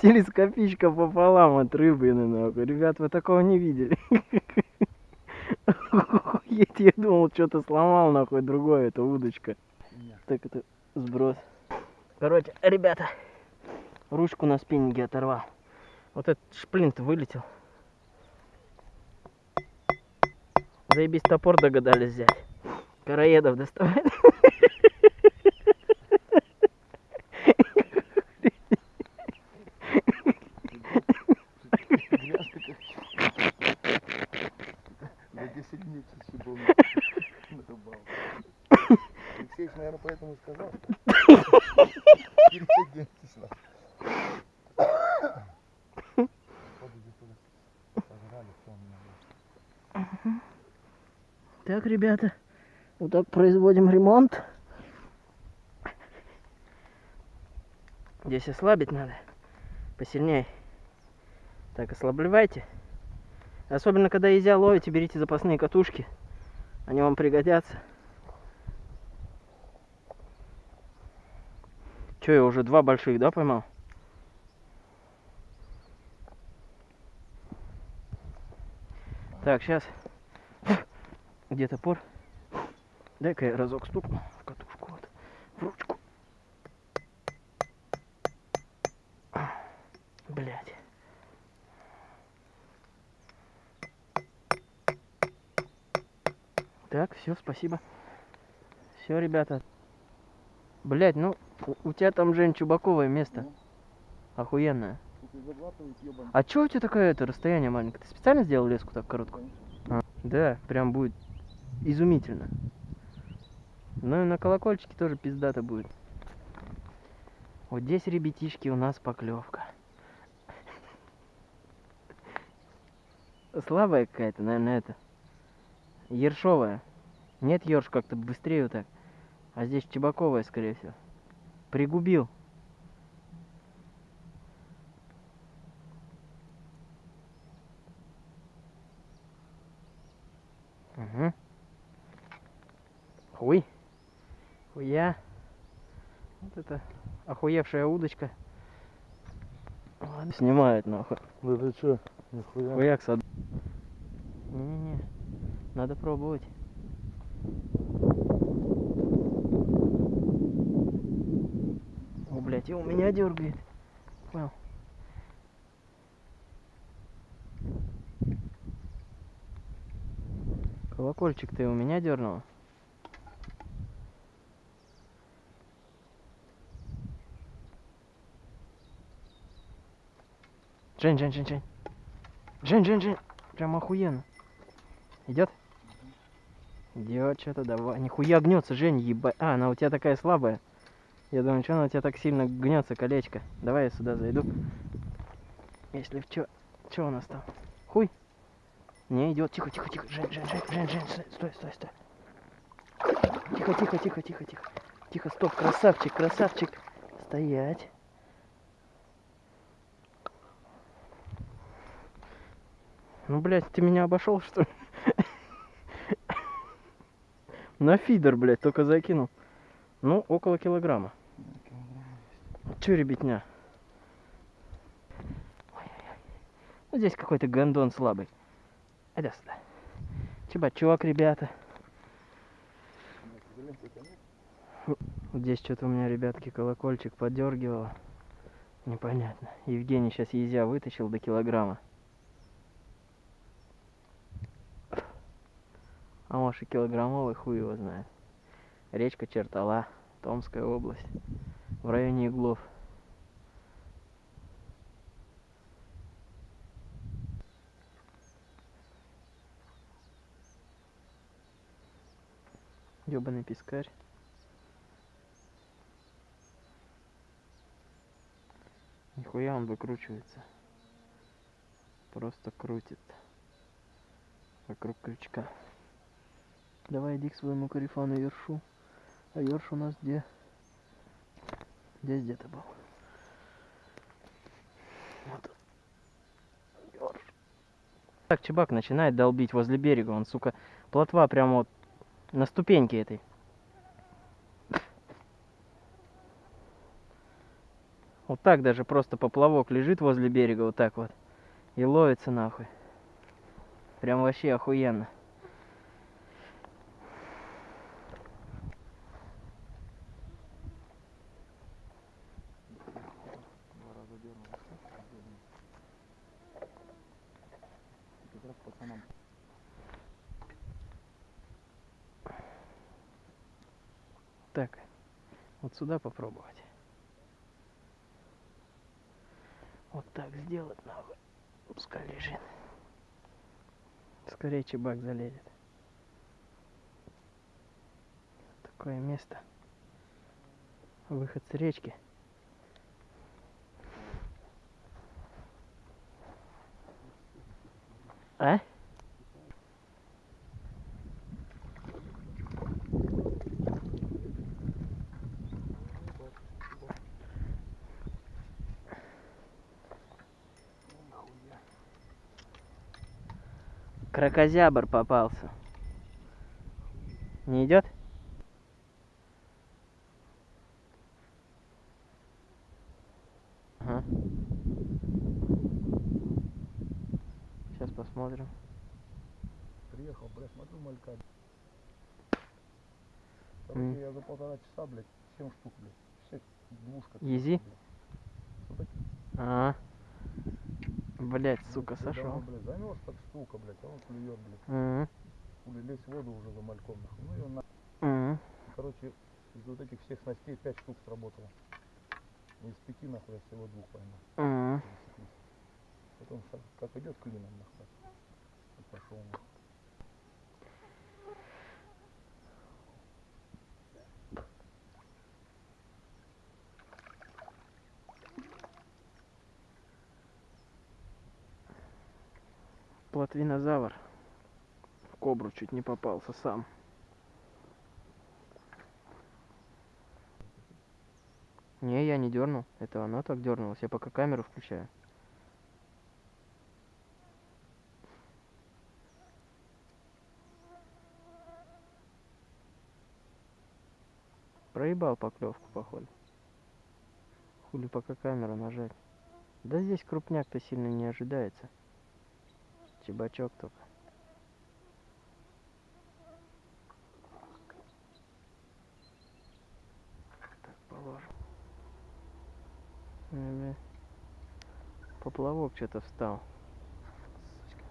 Телескопичка пополам от рыбы, нахуй. Ребят, вы такого не видели. Я думал, что-то сломал, нахуй, другое, это удочка. Так это сброс. Короче, ребята, ручку на спиннинге оторвал. Вот этот шплинт вылетел. Заебись топор догадались взять. Караедов доставать. Алексеевич, наверное, поэтому и сказал. Так, ребята, вот так производим ремонт. Здесь ослабить надо. Посильнее. Так, ослабливайте. Особенно, когда езя ловите, берите запасные катушки. Они вам пригодятся. Че, я уже два больших, да, поймал? Так, сейчас. Где топор? Дай-ка я разок стукну в катушку, вот, в ручку. Блять. Так, все, спасибо. Все, ребята. Блять, ну, у, тебя там, Жень, чубаковое место. Ну. Охуенное. Ёбаный. А чё у тебя такое это расстояние маленькое? Ты специально сделал леску так короткую? Конечно. Да, прям будет изумительно. Ну и на колокольчике тоже пиздато будет. Вот здесь, ребятишки, у нас поклевка. Слабая какая-то, наверное, это. Ершовая. Нет, ерш как-то быстрее вот так. А здесь чебаковая, скорее всего. Пригубил. Угу. Хуй. Хуя. Вот это охуевшая удочка. Ладно, снимает нахуй. Да ты чё? Нихуя. Хуяк сад. Не-не-не. Надо пробовать. Блядь, и у меня дергает. Понял. Колокольчик ты у меня дернул? Жень, Жень, Жень, Жень. Жень, Жень, Жень. Прям охуенно. Идет? Идет что-то, давай. Нихуя гнется, Жень, ебать. А, она у тебя такая слабая. Я думаю, что она у тебя так сильно гнется, колечко. Давай я сюда зайду. Если в чё... Чё у нас там? Хуй? Не идет. Тихо, тихо, тихо. Жень, Жень, Жень, Жень, Жень, стой, стой, стой. Тихо, тихо, тихо, тихо, тихо. Тихо, стоп, красавчик, красавчик. Стоять. Ну, блядь, ты меня обошел, что ли? На фидер, блядь, только закинул. Ну, около килограмма. Че, ребятня? Ну, здесь какой-то гондон слабый. Иди сюда. Чебачок, ребята. Здесь что-то у меня, ребятки, колокольчик подергивало. Непонятно. Евгений сейчас езя вытащил до килограмма. А может и килограммовый хуй его знает. Речка Чертала, Томская область, в районе Иглов. Ёбаный пескарь. Нихуя он выкручивается. Просто крутит. Вокруг крючка. Давай иди к своему корефану Ершу. А Ерш у нас где? Здесь где-то был. Вот. Так, чебак начинает долбить возле берега. Он, сука, плотва прямо вот на ступеньке этой. Вот так даже просто поплавок лежит возле берега, вот так вот. И ловится нахуй. Прям вообще охуенно. Два раза дернул. Как раз пацанам. Так, вот сюда попробовать. Вот так сделать нахуй. Пускай лежит. Скорее чебак залезет. Такое место. Выход с речки. А? Крокозябр попался. Не идет? Ага. Сейчас посмотрим. Приехал, блядь, смотрю малька. Короче, я за полтора часа, блядь, 7 штук, блядь. Все, двушка. Изи? Вот такие, А. Блять, сука, сошел. Блядь, замерз так штука, блядь, а он клюет, блядь. Мгм. Хули лезть в воду уже за мальком, нахуй. Ну и он, на- Мгм. короче, из вот этих всех снастей 5 штук сработало. Из пяти, нахуй, я всего двух поймал. Пересеклись. Потом как идет клином, нахуй. Пошел, нахуй. Плотвинозавр. В кобру чуть не попался сам. Не, я не дернул. Это оно так дернулось. Я пока камеру включаю. Проебал поклевку, походу. Хули пока камеру нажать. Да здесь крупняк-то сильно не ожидается. Чебачок только. Так, положим. Поплавок что-то встал. Сучка.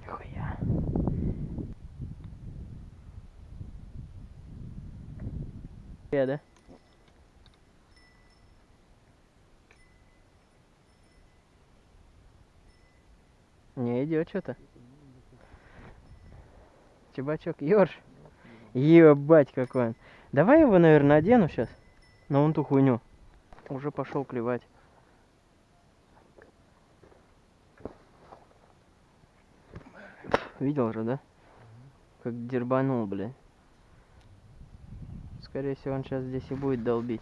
Нихуя. Я, да? Не идет что-то. Чебачок, ёрш. Ебать какой он. Давай его, наверное, одену сейчас. На вон ту хуйню. Уже пошел клевать. Видел же, да? Как дербанул, бля. Скорее всего, он сейчас здесь и будет долбить.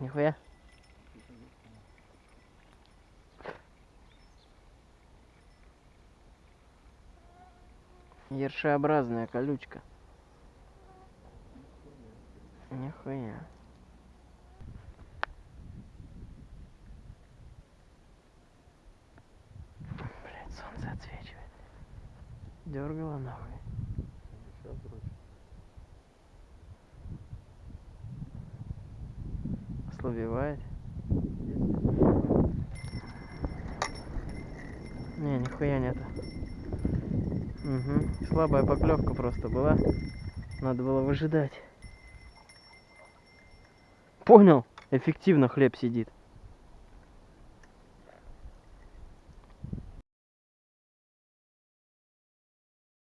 Нихуя. Ершеобразная колючка. Нихуя. Блять, солнце отсвечивает. Дергала нахуй. Сейчас. Ослабевает. Не, нихуя нету. Угу. Слабая поклевка просто была. Надо было выжидать. Понял? Эффективно хлеб сидит.